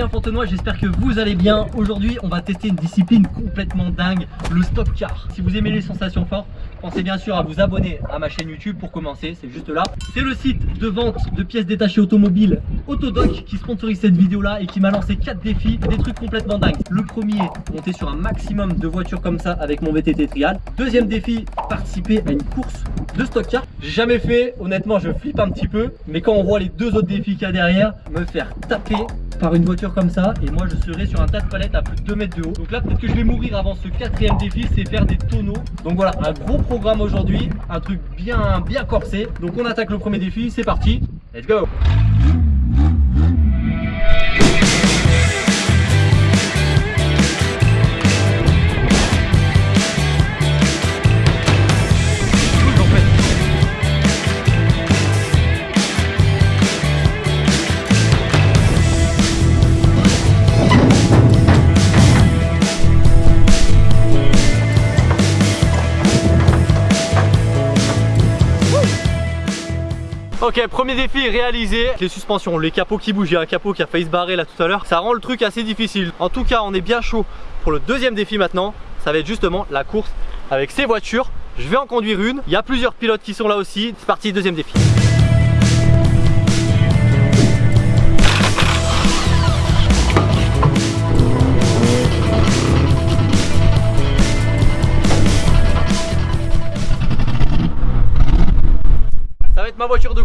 Fabien Fontenoy, j'espère que vous allez bien. Aujourd'hui, on va tester une discipline complètement dingue, le stock car. Si vous aimez les sensations fortes, pensez bien sûr à vous abonner à ma chaîne YouTube pour commencer, c'est juste là. C'est le site de vente de pièces détachées automobiles Autodoc qui sponsorise cette vidéo là et qui m'a lancé 4 défis, des trucs complètement dingues. Le premier, monter sur un maximum de voitures comme ça avec mon VTT Trial. Deuxième défi, participer à une course de stock car. J'ai jamais fait, honnêtement je flippe un petit peu, mais quand on voit les deux autres défis qu'il y a derrière, me faire taper par une voiture comme ça et moi je serai sur un tas de palettes à plus de 2 mètres de haut donc là peut-être que je vais mourir avant ce quatrième défi c'est faire des tonneaux donc voilà un gros programme aujourd'hui un truc bien bien corsé. Donc on attaque le premier défi c'est parti. Let's go Ok, premier défi réalisé. Les suspensions, les capots qui bougent. Il y a un capot qui a failli se barrer là tout à l'heure. Ça rend le truc assez difficile. En tout cas, on est bien chaud pour le deuxième défi maintenant. Ça va être justement la course avec ces voitures. Je vais en conduire une. Il y a plusieurs pilotes qui sont là aussi. C'est parti, deuxième défi.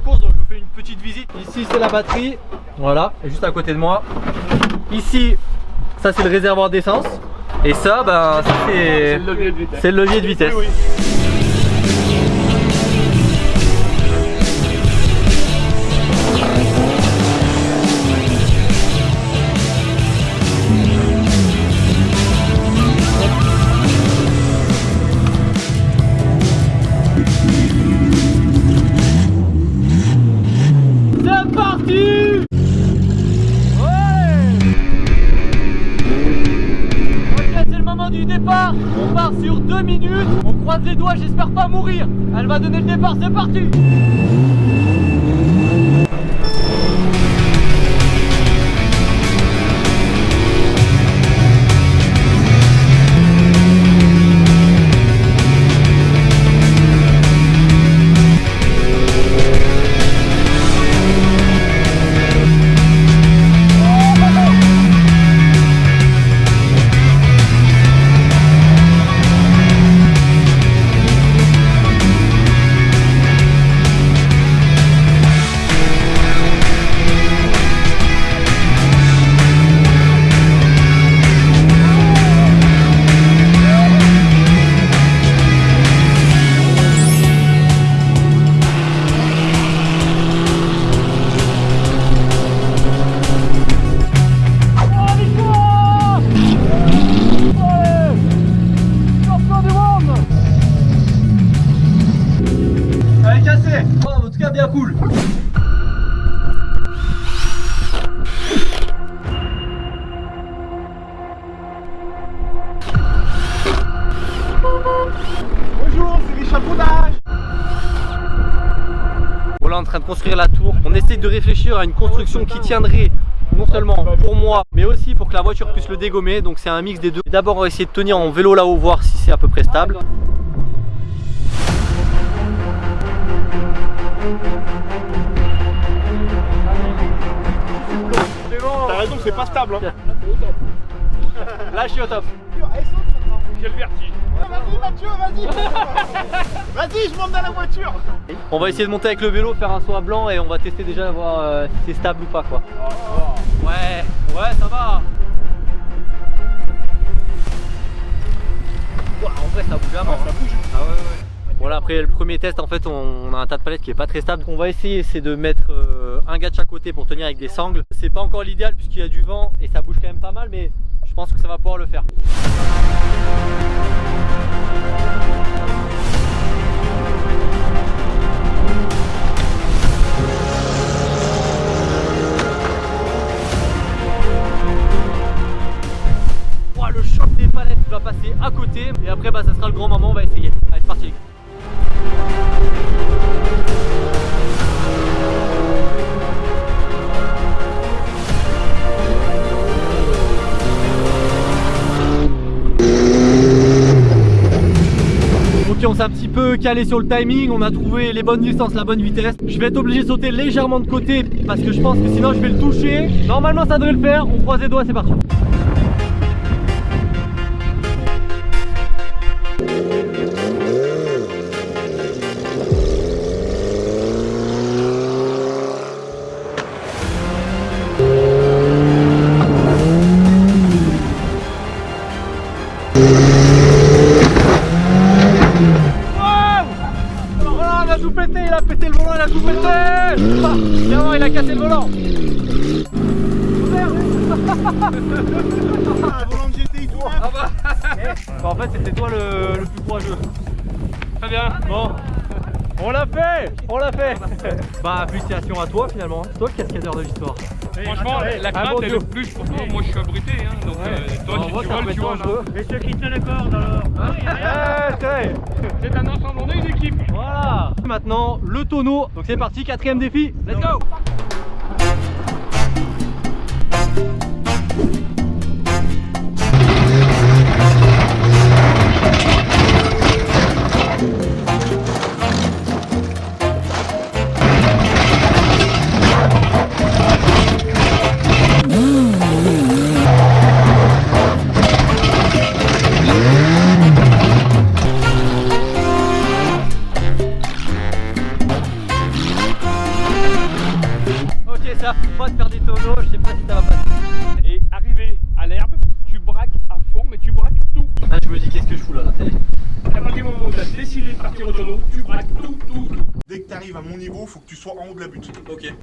Course donc je vous fais une petite visite. Ici c'est la batterie. Voilà et juste à côté de moi. Ici ça c'est le réservoir d'essence. Et ça ben c'est le levier de vitesse, On croise les doigts, j'espère pas mourir. Elle va donner le départ, c'est parti en train de construire la tour. On essaie de réfléchir à une construction qui tiendrait non seulement pour moi, mais aussi pour que la voiture puisse le dégommer. Donc c'est un mix des deux. D'abord on va essayer de tenir en vélo là-haut, voir si c'est à peu près stable. T'as raison, c'est pas stable. Hein. Là je suis au top. J'ai le vertige. Vas-y Mathieu, vas-y Vas-y, je monte dans la voiture On va essayer de monter avec le vélo, faire un saut à blanc et on va tester déjà voir euh, si c'est stable ou pas quoi. Ouais, ouais ça va En vrai ça bouge vraiment. ça bouge. Ah ouais ouais. Bon là après le premier test en fait on, a un tas de palettes qui est pas très stable. On va essayer c'est de mettre euh, un gars de chaque côté pour tenir avec des sangles. C'est pas encore l'idéal puisqu'il y a du vent et ça bouge quand même pas mal mais je pense que ça va pouvoir le faire. S'est un petit peu calé sur le timing, on a trouvé les bonnes distances, la bonne vitesse. Je vais être obligé de sauter légèrement de côté parce que je pense que sinon je vais le toucher. Normalement ça devrait le faire, on croise les doigts, c'est parti. Pété, il a pété le volant, il a tout pété ah, Bien, il a cassé le volant Ah, volant de GTI tout neuf. Bah, En fait, c'était toi le, le plus courageux. Très bien, bon. On l'a fait On l'a fait Bah, félicitations à toi finalement, c'est toi le cascadeur de l'histoire. Franchement, la Ah, crainte bon est le plus pour toi. Moi, je suis abrité, hein, donc euh, toi, si tu voles, tu voles. Et ceux qui tiennent la corde alors Ouais, c'est vrai. C'est un ensemble, on est une équipe. Voilà Maintenant, le tonneau. Donc c'est parti, quatrième défi. Let's go que je fous là, y est. À partir du moment où tu as décidé de partir au tonneau, tu braques tout, tout, tout. Dès que tu arrives à mon niveau, faut que tu sois en haut de la butte. Ok.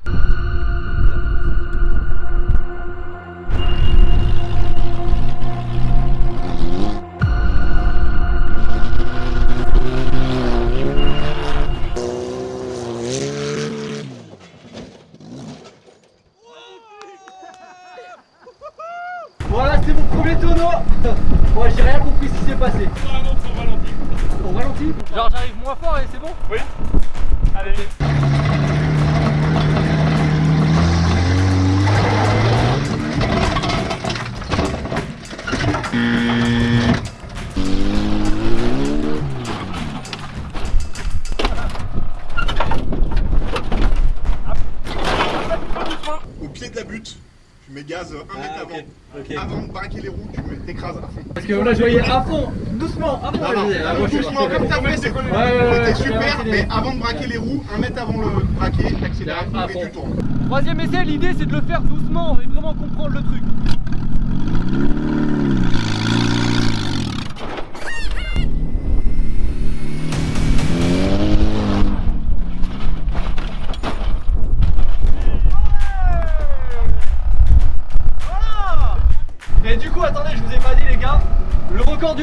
J'ai rien compris ce qui s'est passé. On ralentit Genre j'arrive moins fort et c'est bon? Oui. Allez. Au Avant. de braquer les roues, tu me t'écrases à fond. Parce que là je voyais à fond, doucement, à fond Non, doucement, comme t'as fait, c'est Ouais, ouais, ouais, C'était ouais, super, ouais, mais avant de braquer les roues, un mètre avant le braquer, t'accélères à fond et tu tournes. Troisième essai, l'idée c'est de le faire doucement et vraiment comprendre le truc.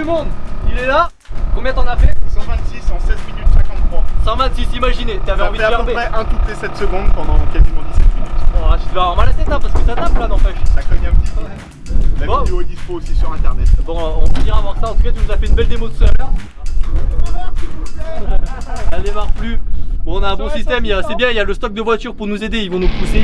Monde, il est là. Combien t'en as fait? 126 en 16 minutes 53. 126, imaginez, t'avais envie fait de à faire peu près 1 toutes les 7 secondes pendant quasiment 17 minutes. Oh, tu devais avoir mal à la tête hein, parce que ça tape là, n'empêche. Ça cogne un petit peu. La Bon. vidéo est dispo aussi sur internet. Bon, on finira voir ça. En tout cas, tu nous as fait une belle démo tout à l'heure. Elle démarre plus. Bon, on a un bon système. C'est bien, il y a le stock de voitures pour nous aider. Ils vont nous pousser.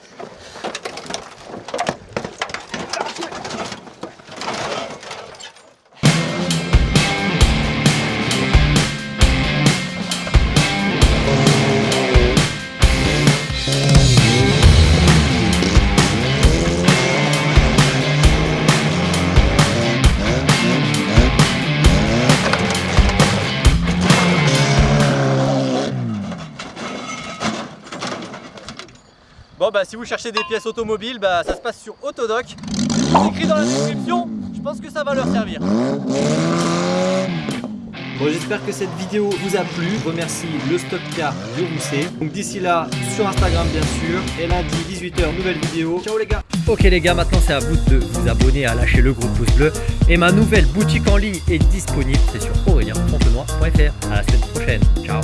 bah, si vous cherchez des pièces automobiles, bah, ça se passe sur Autodoc. C'est écrit dans la description. Je pense que ça va leur servir. Bon, j'espère que cette vidéo vous a plu. Je remercie le Stock Car du Rousset. Donc d'ici là, sur Instagram bien sûr. Et lundi 18h, nouvelle vidéo. Ciao les gars Ok les gars, maintenant c'est à vous de vous abonner, à lâcher le gros pouce bleu. Et ma nouvelle boutique en ligne est disponible. C'est sur aurélien.fontenoy.fr. À la semaine prochaine. Ciao